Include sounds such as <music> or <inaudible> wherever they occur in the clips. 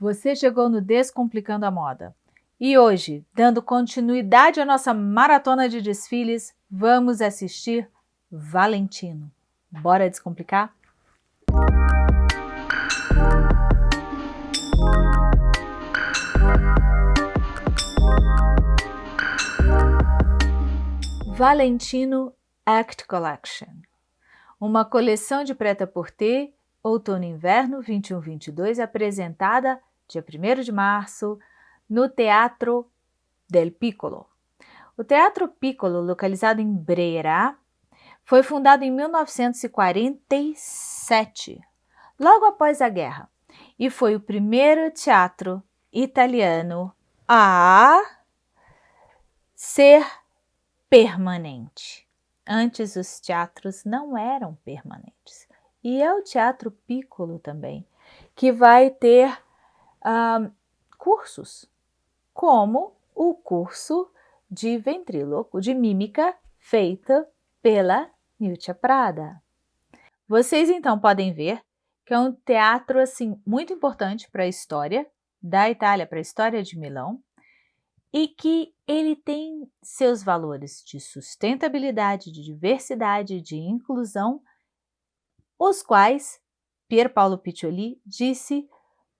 Você chegou no Descomplicando a Moda. E hoje, dando continuidade à nossa maratona de desfiles, vamos assistir Valentino. Bora descomplicar? Valentino Act Collection Uma coleção de preta-porter outono inverno 21-22 apresentada dia 1 de março no Teatro del Piccolo. O Teatro Piccolo, localizado em Brera, foi fundado em 1947, logo após a guerra, e foi o primeiro teatro italiano a ser permanente. Antes os teatros não eram permanentes. E é o Teatro Piccolo também, que vai ter cursos como o curso de ventríloco, de mímica, feita pela Nilcia Prada. Vocês então podem ver que é um teatro assim muito importante para a história da Itália, para a história de Milão, e que ele tem seus valores de sustentabilidade, de diversidade, de inclusão, os quais Pier Paolo Piccioli disse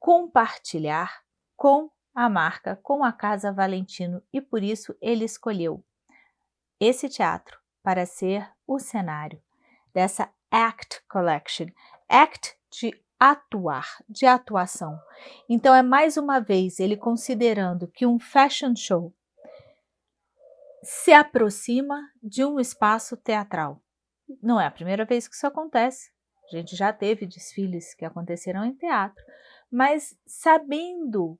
compartilhar com a marca, com a Casa Valentino e por isso ele escolheu esse teatro para ser o cenário dessa ACT Collection. ACT de atuar, de atuação. Então é mais uma vez ele considerando que um fashion show se aproxima de um espaço teatral. Não é a primeira vez que isso acontece. A gente já teve desfiles que aconteceram em teatro, mas sabendo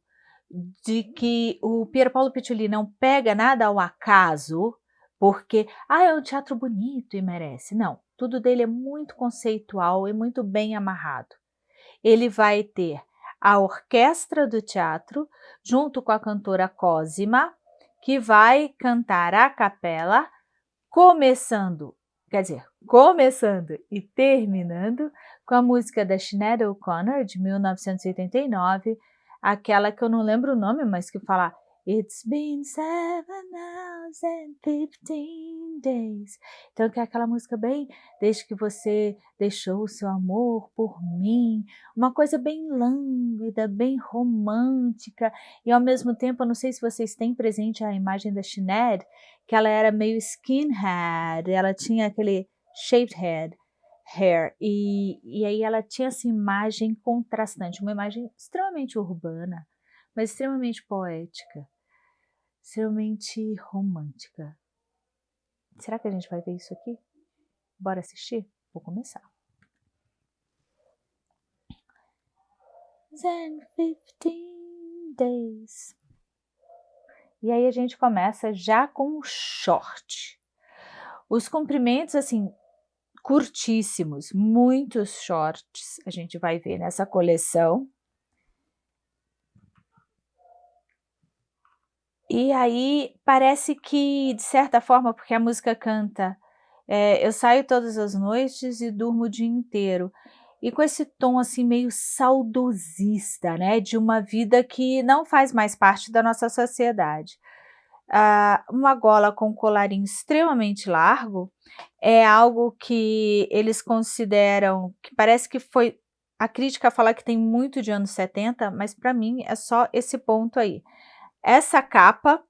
de que o Pier Paolo Piccioli não pega nada ao acaso, porque ah, é um teatro bonito e merece. Não, tudo dele é muito conceitual e muito bem amarrado. Ele vai ter a orquestra do teatro, junto com a cantora Cosima, que vai cantar a capela, começando, quer dizer, começando e terminando com a música da Sinead O'Connor, de 1989, aquela que eu não lembro o nome, mas que fala It's been seven hours and fifteen days. Então, que é aquela música bem, desde que você deixou o seu amor por mim, uma coisa bem lânguida, bem romântica, e ao mesmo tempo, eu não sei se vocês têm presente a imagem da Sinead, que ela era meio skinhead, ela tinha aquele shaved head, hair, e, e aí ela tinha essa imagem contrastante, uma imagem extremamente urbana, mas extremamente poética, extremamente romântica. Será que a gente vai ver isso aqui? Bora assistir? Vou começar. Then 15 days. E aí a gente começa já com o short. Os comprimentos, assim, curtíssimos, muitos shorts a gente vai ver nessa coleção. E aí parece que, de certa forma, porque a música canta é, eu saio todas as noites e durmo o dia inteiro. E com esse tom assim meio saudosista, né, de uma vida que não faz mais parte da nossa sociedade. Ah, uma gola com colarinho extremamente largo é algo que eles consideram, que parece que foi, a crítica fala que tem muito de anos 70, mas para mim é só esse ponto aí. Essa capa,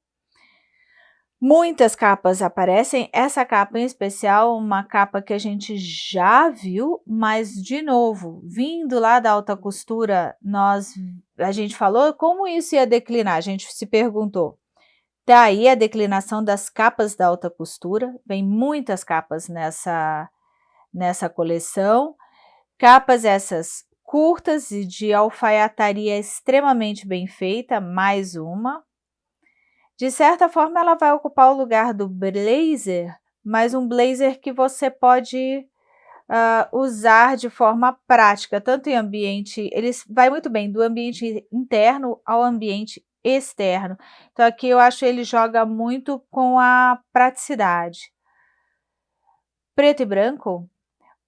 muitas capas aparecem, essa capa em especial, uma capa que a gente já viu, mas de novo, vindo lá da alta costura, nós, a gente falou como isso ia declinar, a gente se perguntou. Daí a declinação das capas da alta costura, vem muitas capas nessa, nessa coleção, capas essas curtas e de alfaiataria extremamente bem feita, mais uma. De certa forma, ela vai ocupar o lugar do blazer, mas um blazer que você pode uh, usar de forma prática, tanto em ambiente, ele vai muito bem do ambiente interno ao ambiente externo. Então aqui eu acho ele joga muito com a praticidade. Preto e branco,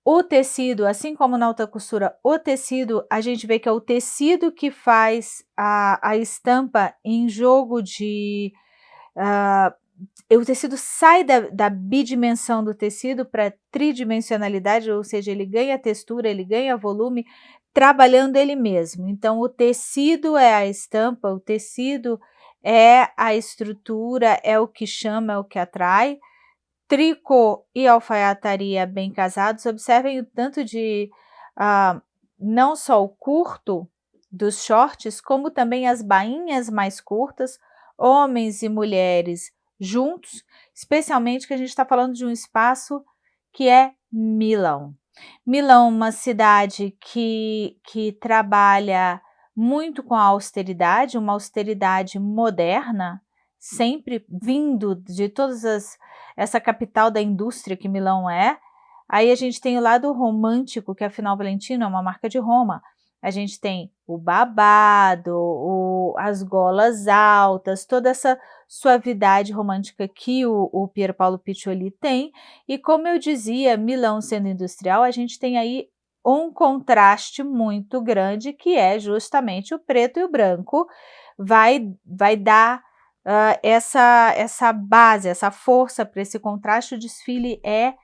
o tecido, assim como na alta costura, o tecido, a gente vê que é o tecido que faz a, a estampa em jogo de... Uh, o tecido sai da, da bidimensão do tecido para tridimensionalidade, ou seja, ele ganha textura, ele ganha volume, trabalhando ele mesmo. Então, o tecido é a estampa, o tecido é a estrutura, é o que chama, é o que atrai, tricô e alfaiataria bem casados, observem o tanto de, uh, não só o curto dos shorts, como também as bainhas mais curtas, homens e mulheres juntos, especialmente que a gente está falando de um espaço que é Milão. Milão, uma cidade que, que trabalha muito com a austeridade, uma austeridade moderna, sempre vindo de todas as essa capital da indústria que Milão é. Aí a gente tem o lado romântico, que afinal Valentino é uma marca de Roma. A gente tem o babado, o, as golas altas, toda essa suavidade romântica que o, o Piccioli tem. E como eu dizia, Milão sendo industrial, a gente tem aí um contraste muito grande, que é justamente o preto e o branco, vai, vai dar uh, essa, essa base, essa força para esse contraste. O desfile é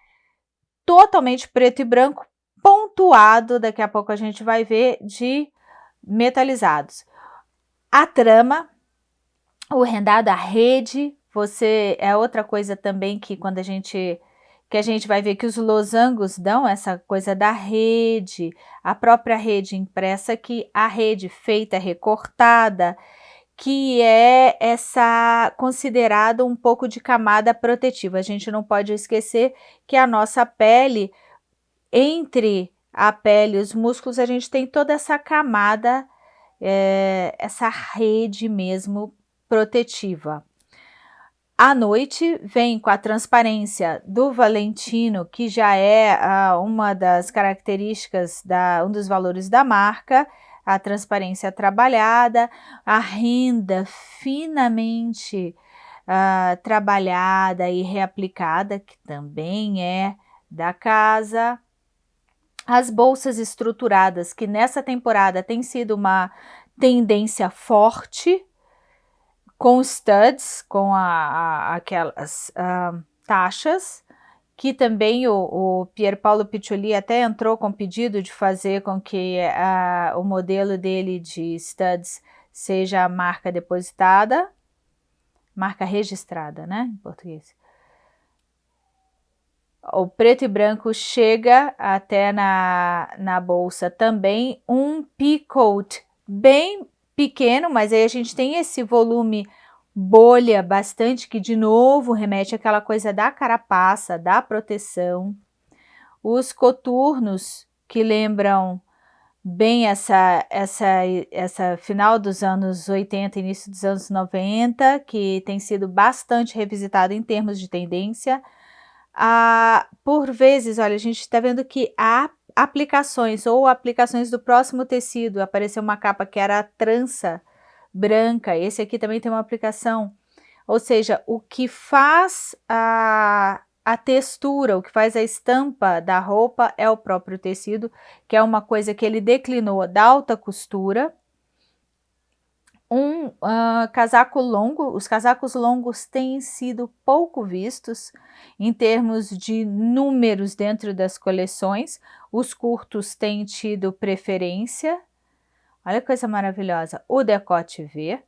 totalmente preto e branco, pontuado, daqui a pouco a gente vai ver, de metalizados. A trama, o rendado, a rede, você é outra coisa também que quando a gente que a gente vai ver que os losangos dão essa coisa da rede, a própria rede impressa, que a rede feita recortada, que é essa considerada um pouco de camada protetiva. A gente não pode esquecer que a nossa pele, entre a pele e os músculos, a gente tem toda essa camada, é, essa rede mesmo protetiva. À noite vem com a transparência do Valentino, que já é ah, uma das características, da, um dos valores da marca, a transparência trabalhada, a renda finamente uh, trabalhada e reaplicada, que também é da casa, as bolsas estruturadas, que nessa temporada tem sido uma tendência forte, com studs, com a, a aquelas uh, taxas, que também o, o Pier Paolo Piccioli até entrou com pedido de fazer com que a, o modelo dele de studs seja a marca depositada, marca registrada, né, em português. O preto e branco chega até na, na bolsa também um peacoat bem pequeno, mas aí a gente tem esse volume bolha bastante, que de novo remete àquela coisa da carapaça, da proteção. Os coturnos, que lembram bem essa, essa, essa final dos anos 80, início dos anos 90, que tem sido bastante revisitado em termos de tendência. Ah, por vezes, olha, a gente está vendo que há aplicações ou aplicações do próximo tecido. Apareceu uma capa que era a trança, branca. Esse aqui também tem uma aplicação. Ou seja, o que faz a, a textura, o que faz a estampa da roupa é o próprio tecido, que é uma coisa que ele declinou da alta costura. Um uh, casaco longo, os casacos longos têm sido pouco vistos em termos de números dentro das coleções, os curtos têm tido preferência, Olha que coisa maravilhosa. O decote V,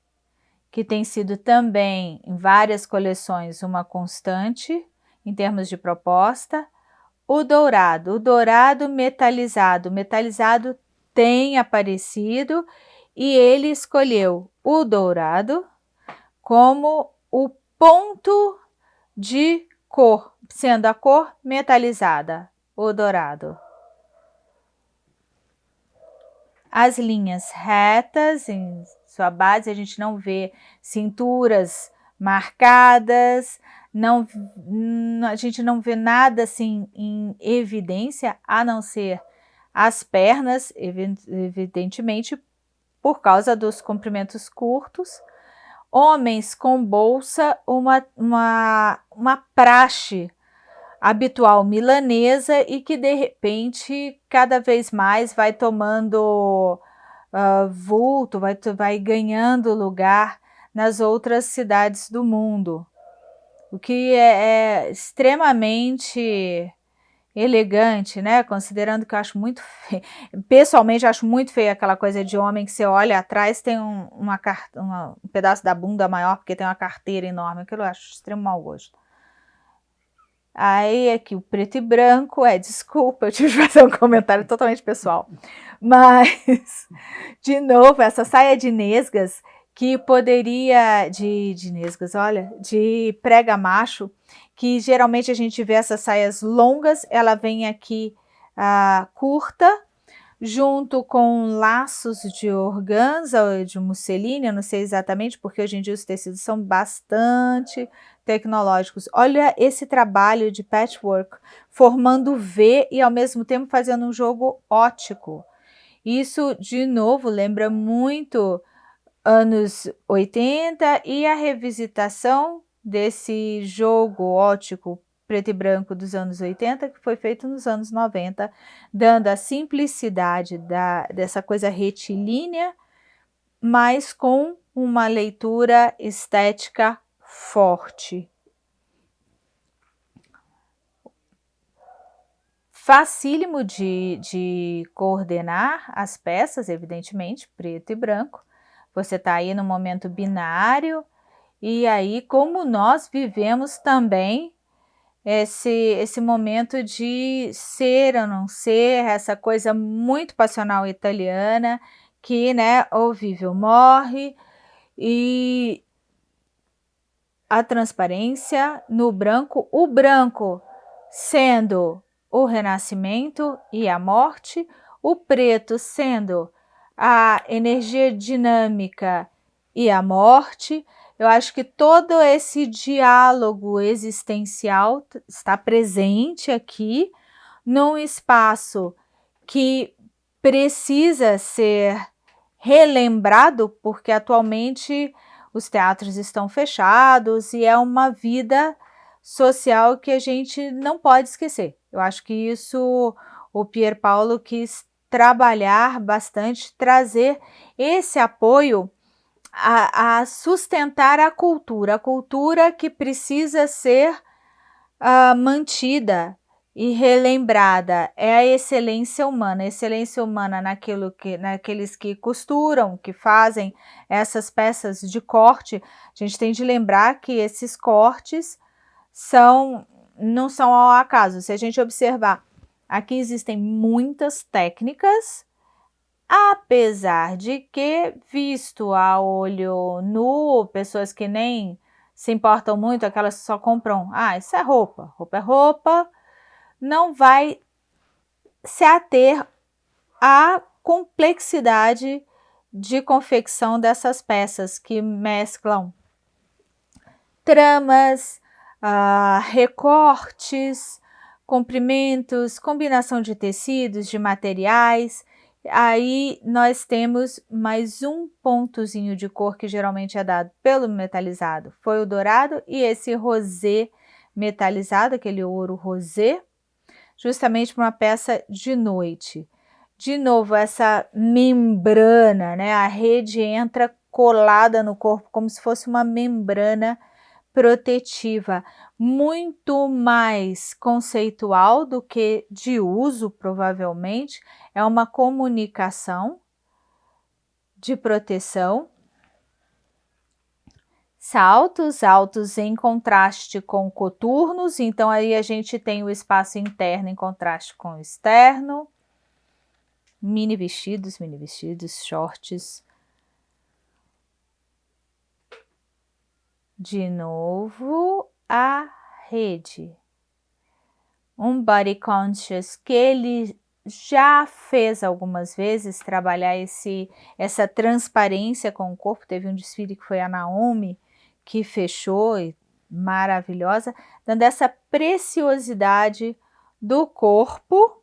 que tem sido também em várias coleções uma constante em termos de proposta. O dourado, o dourado metalizado. Metalizado tem aparecido e ele escolheu o dourado como o ponto de cor, sendo a cor metalizada, o dourado as linhas retas em sua base, a gente não vê cinturas marcadas, não, a gente não vê nada assim em evidência, a não ser as pernas, evidentemente, por causa dos comprimentos curtos. Homens com bolsa, uma, uma, uma praxe habitual milanesa e que de repente cada vez mais vai tomando uh, vulto, vai, vai ganhando lugar nas outras cidades do mundo, o que é, é extremamente elegante, né? Considerando que eu acho muito feio, pessoalmente acho muito feio aquela coisa de homem que você olha atrás tem um, uma, uma, um pedaço da bunda maior porque tem uma carteira enorme, aquilo eu acho extremo mau gosto. Aí aqui o preto e branco, é, desculpa, eu tive que fazer um comentário totalmente pessoal. Mas, <laughs> de novo, essa saia de nesgas, que poderia, de, de nesgas, olha, de prega macho, que geralmente a gente vê essas saias longas, ela vem aqui uh, curta, junto com laços de organza ou de musseline, eu não sei exatamente, porque hoje em dia os tecidos são bastante tecnológicos. Olha esse trabalho de patchwork, formando V e ao mesmo tempo fazendo um jogo ótico. Isso, de novo, lembra muito anos 80 e a revisitação desse jogo ótico preto e branco dos anos 80, que foi feito nos anos 90, dando a simplicidade da, dessa coisa retilínea, mas com uma leitura estética forte. Facílimo de, de coordenar as peças, evidentemente, preto e branco. Você está aí no momento binário, e aí como nós vivemos também esse, esse momento de ser ou não ser, essa coisa muito passional italiana, que, né, ou vive ou morre, e a transparência no branco, o branco sendo o renascimento e a morte, o preto sendo a energia dinâmica e a morte, eu acho que todo esse diálogo existencial está presente aqui num espaço que precisa ser relembrado, porque atualmente os teatros estão fechados e é uma vida social que a gente não pode esquecer. Eu acho que isso o Pier Paulo quis trabalhar bastante, trazer esse apoio a, a sustentar a cultura, a cultura que precisa ser uh, mantida e relembrada é a excelência humana, a excelência humana naquilo que, naqueles que costuram, que fazem essas peças de corte. A gente tem de lembrar que esses cortes são não são ao acaso. Se a gente observar, aqui existem muitas técnicas Apesar de que, visto a olho nu, pessoas que nem se importam muito, aquelas que só compram, ah, isso é roupa, roupa é roupa, não vai se ater à complexidade de confecção dessas peças que mesclam tramas, uh, recortes, comprimentos, combinação de tecidos, de materiais, Aí nós temos mais um pontozinho de cor que geralmente é dado pelo metalizado. Foi o dourado e esse rosé metalizado, aquele ouro rosé, justamente para uma peça de noite. De novo, essa membrana, né? A rede entra colada no corpo como se fosse uma membrana protetiva muito mais conceitual do que de uso, provavelmente, é uma comunicação de proteção. Saltos, altos em contraste com coturnos, então aí a gente tem o espaço interno em contraste com o externo. Mini vestidos, mini vestidos, shorts. De novo, a rede. Um body conscious que ele já fez algumas vezes trabalhar esse, essa transparência com o corpo. Teve um desfile que foi a Naomi que fechou, maravilhosa, dando essa preciosidade do corpo.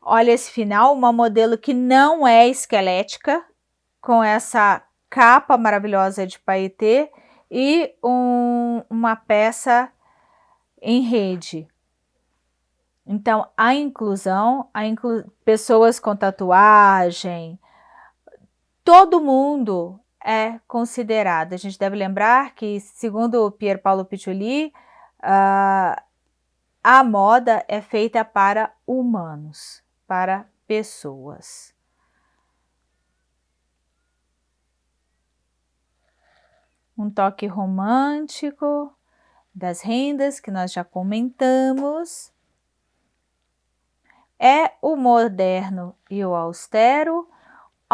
Olha esse final, uma modelo que não é esquelética, com essa capa maravilhosa de paetê e um, uma peça em rede. Então, a inclusão, a inclu pessoas com tatuagem, todo mundo é considerado. A gente deve lembrar que, segundo Pier Paolo Piccioli, uh, a moda é feita para humanos, para pessoas. Um toque romântico das rendas que nós já comentamos. É o moderno e o austero,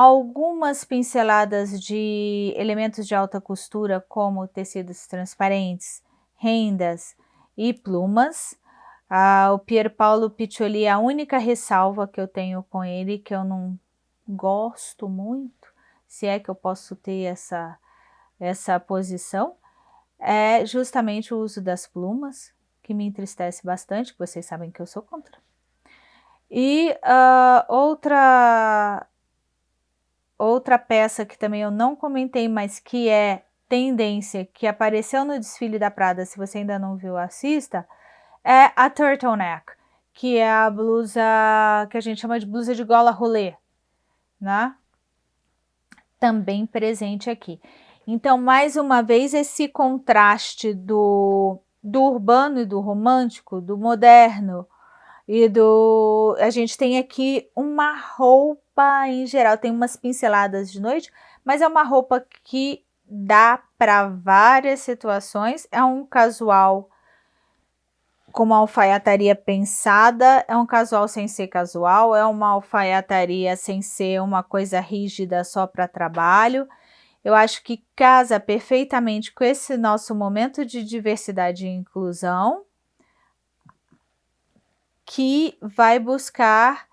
algumas pinceladas de elementos de alta costura como tecidos transparentes, rendas e plumas, ah, o Pier Paolo Piccioli, a única ressalva que eu tenho com ele, que eu não gosto muito, se é que eu posso ter essa, essa posição, é justamente o uso das plumas, que me entristece bastante, vocês sabem que eu sou contra. E uh, outra, outra peça que também eu não comentei, mas que é tendência, que apareceu no desfile da Prada, se você ainda não viu, assista, é a turtleneck, que é a blusa que a gente chama de blusa de gola rolê, né? Também presente aqui. Então, mais uma vez, esse contraste do, do urbano e do romântico, do moderno e do... A gente tem aqui uma roupa em geral, tem umas pinceladas de noite, mas é uma roupa que dá para várias situações, é um casual com uma alfaiataria pensada, é um casual sem ser casual, é uma alfaiataria sem ser uma coisa rígida só para trabalho. Eu acho que casa perfeitamente com esse nosso momento de diversidade e inclusão, que vai buscar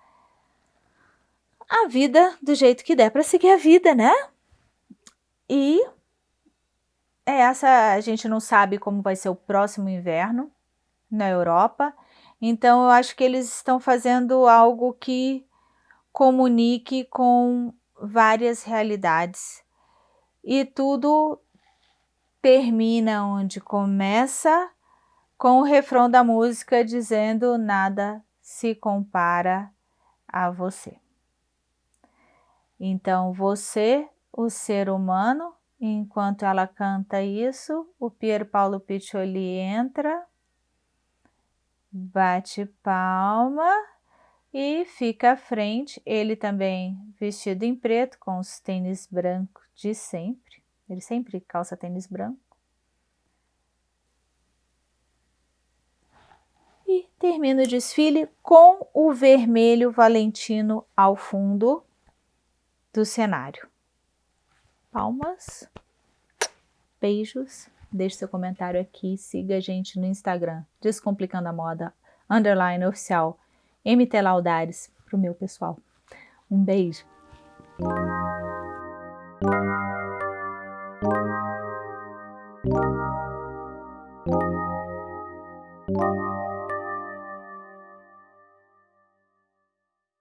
a vida do jeito que der para seguir a vida, né? E essa a gente não sabe como vai ser o próximo inverno, na Europa. Então, eu acho que eles estão fazendo algo que comunique com várias realidades. E tudo termina onde começa com o refrão da música dizendo nada se compara a você. Então, você, o ser humano, enquanto ela canta isso, o Pier Paolo Piccioli entra bate palma e fica à frente, ele também vestido em preto, com os tênis brancos de sempre, ele sempre calça tênis branco. e o desfile com o vermelho valentino ao fundo do cenário. Palmas, beijos, deixe seu comentário aqui, siga a gente no Instagram, Descomplicando a Moda, underline oficial, MT Laudares, pro meu pessoal. Um beijo.